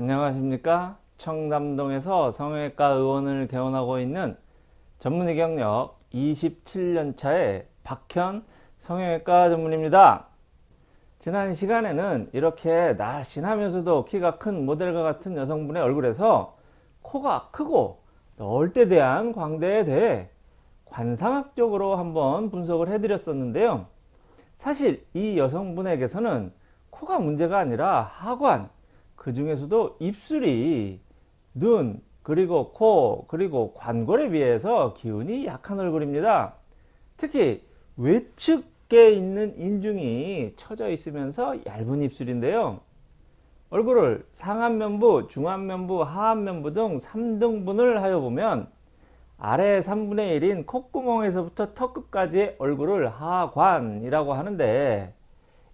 안녕하십니까? 청담동에서 성형외과 의원을 개원하고 있는 전문의 경력 27년차의 박현 성형외과 전문입니다. 지난 시간에는 이렇게 날씬하면서도 키가 큰 모델과 같은 여성분의 얼굴에서 코가 크고 넓때 대한 광대에 대해 관상학적으로 한번 분석을 해 드렸었는데요. 사실 이 여성분에게서는 코가 문제가 아니라 하관 그 중에서도 입술이 눈 그리고 코 그리고 관골에 비해서 기운이 약한 얼굴입니다. 특히 외측에 있는 인중이 처져 있으면서 얇은 입술인데요. 얼굴을 상안면부 중안면부 하안면부 등 3등분을 하여 보면 아래 3분의 1인 콧구멍에서부터 턱끝까지의 얼굴을 하관이라고 하는데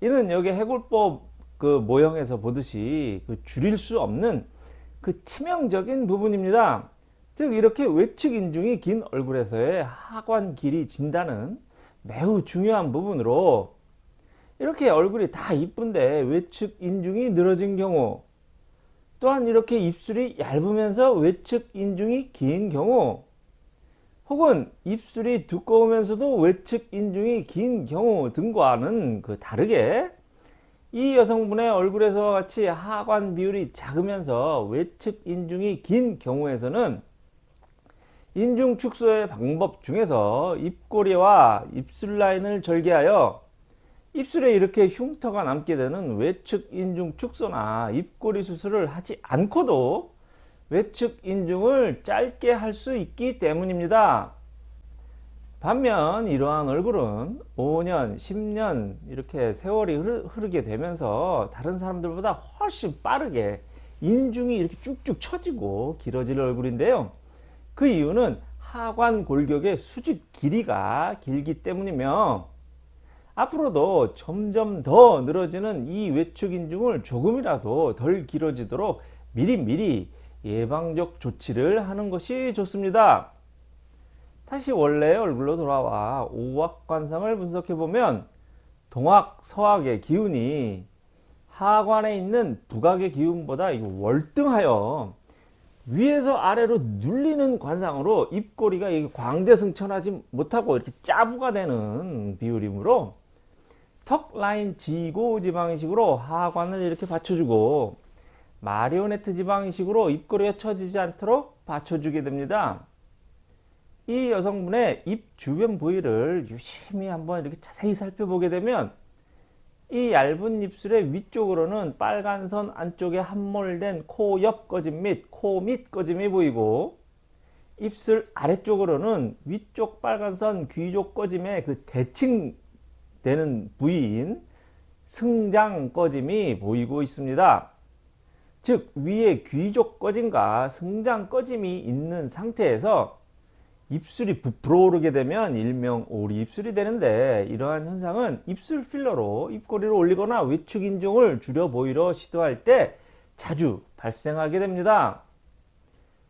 이는 여기 해골법 그 모형에서 보듯이 그 줄일 수 없는 그 치명적인 부분입니다. 즉 이렇게 외측 인중이 긴 얼굴에서의 하관 길이 진다는 매우 중요한 부분으로 이렇게 얼굴이 다 이쁜데 외측 인중이 늘어진 경우 또한 이렇게 입술이 얇으면서 외측 인중이 긴 경우 혹은 입술이 두꺼우면서도 외측 인중이 긴 경우 등과는 그 다르게 이 여성분의 얼굴에서 같이 하관 비율이 작으면서 외측 인중이 긴 경우에서는 인중 축소의 방법 중에서 입꼬리와 입술 라인을 절개하여 입술에 이렇게 흉터가 남게 되는 외측 인중 축소나 입꼬리 수술을 하지 않고도 외측 인중을 짧게 할 수 있기 때문입니다. 반면 이러한 얼굴은 5년, 10년 이렇게 세월이 흐르게 되면서 다른 사람들보다 훨씬 빠르게 인중이 이렇게 쭉쭉 처지고 길어질 얼굴인데요. 그 이유는 하관 골격의 수직 길이가 길기 때문이며 앞으로도 점점 더 늘어지는 이 외축 인중을 조금이라도 덜 길어지도록 미리미리 예방적 조치를 하는 것이 좋습니다. 다시 원래의 얼굴로 돌아와 오악관상을 분석해보면 동악, 서악의 기운이 하관에 있는 북악의 기운보다 월등하여 위에서 아래로 눌리는 관상으로 입꼬리가 광대승천하지 못하고 이렇게 짜부가 되는 비율이므로 턱 라인 지고 지방식으로 하관을 이렇게 받쳐주고 마리오네트 지방식으로 입꼬리가 처지지 않도록 받쳐주게 됩니다. 이 여성분의 입 주변 부위를 유심히 한번 이렇게 자세히 살펴보게 되면 이 얇은 입술의 위쪽으로는 빨간 선 안쪽에 함몰된 코 옆 꺼짐 및 코 밑 꺼짐이 보이고 입술 아래쪽으로는 위쪽 빨간 선 귀족 꺼짐의 그 대칭되는 부위인 승장 꺼짐이 보이고 있습니다. 즉 위에 귀족 꺼짐과 승장 꺼짐이 있는 상태에서 입술이 부풀어 오르게 되면 일명 오리 입술이 되는데 이러한 현상은 입술 필러로 입꼬리를 올리거나 외축 인중을 줄여 보이려 시도할 때 자주 발생하게 됩니다.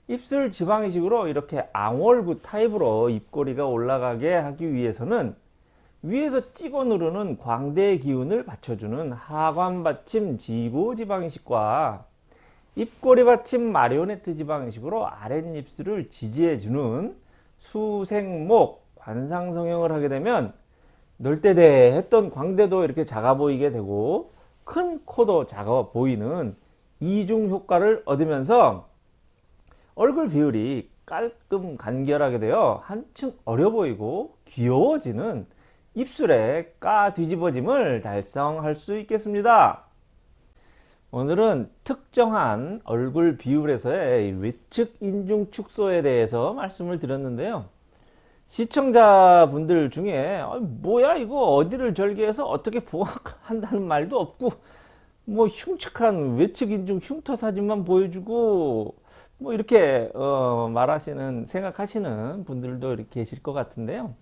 입술 지방 이식으로 이렇게 앙월구 타입으로 입꼬리가 올라가게 하기 위해서는 위에서 찍어 누르는 광대의 기운을 받쳐주는 하관 받침 지고 지방 이식과 입꼬리 받침 마리오네트 지방 이식으로 아랫입술을 지지해주는 수생목 관상성형을 하게 되면 넓대대 했던 광대도 이렇게 작아 보이게 되고 큰 코도 작아 보이는 이중 효과를 얻으면서 얼굴 비율이 깔끔 간결하게 되어 한층 어려 보이고 귀여워지는 입술의 까 뒤집어짐을 달성할 수 있겠습니다. 오늘은 특정한 얼굴 비율에서의 외측 인중 축소에 대해서 말씀을 드렸는데요. 시청자분들 중에 아, 뭐야 이거 어디를 절개해서 어떻게 보강한다는 말도 없고 뭐 흉측한 외측 인중 흉터 사진만 보여주고 뭐 이렇게 어 말하시는 생각하시는 분들도 이렇게 계실 것 같은데요.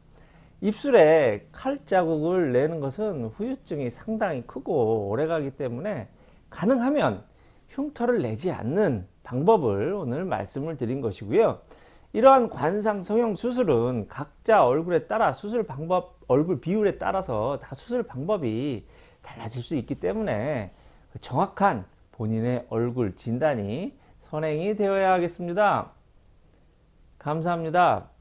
입술에 칼 자국을 내는 것은 후유증이 상당히 크고 오래가기 때문에 가능하면 흉터를 내지 않는 방법을 오늘 말씀을 드린 것이고요. 이러한 관상 성형 수술은 각자 얼굴에 따라 수술 방법, 얼굴 비율에 따라서 다 수술 방법이 달라질 수 있기 때문에 정확한 본인의 얼굴 진단이 선행이 되어야 하겠습니다. 감사합니다.